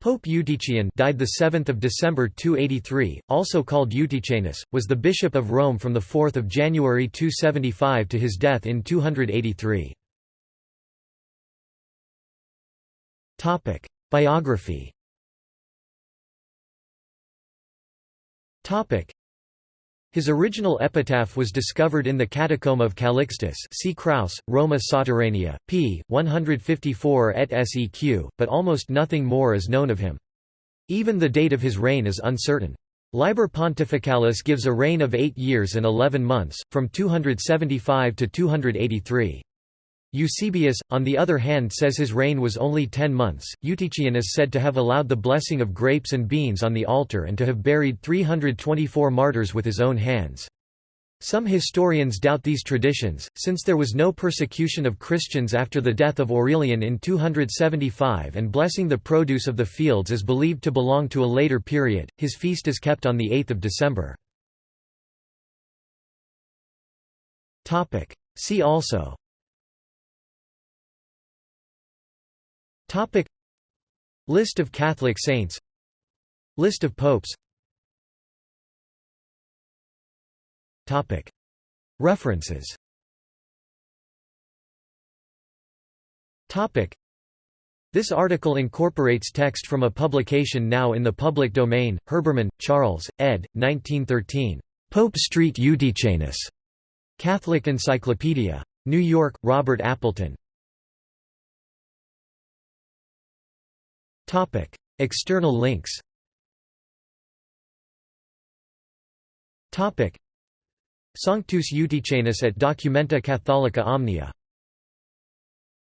Pope Eutychian died the 7th of December 283, also called Eutychianus, was the bishop of Rome from the 4th of January 275 to his death in 283. Topic: Biography. Topic: his original epitaph was discovered in the catacomb of Calixtus see Kraus, Roma Sotterranea, p. 154 et seq, but almost nothing more is known of him. Even the date of his reign is uncertain. Liber Pontificalis gives a reign of eight years and eleven months, from 275 to 283. Eusebius, on the other hand says his reign was only ten months. Eutychian is said to have allowed the blessing of grapes and beans on the altar and to have buried 324 martyrs with his own hands. Some historians doubt these traditions, since there was no persecution of Christians after the death of Aurelian in 275 and blessing the produce of the fields is believed to belong to a later period. His feast is kept on 8 December. See also Topic List of Catholic saints List of popes Topic References Topic This article incorporates text from a publication now in the public domain, Herbermann, Charles, ed. 1913. Pope Street Eutychianus. Catholic Encyclopedia. New York, Robert Appleton. External links Sanctus Eutychianus at Documenta Catholica Omnia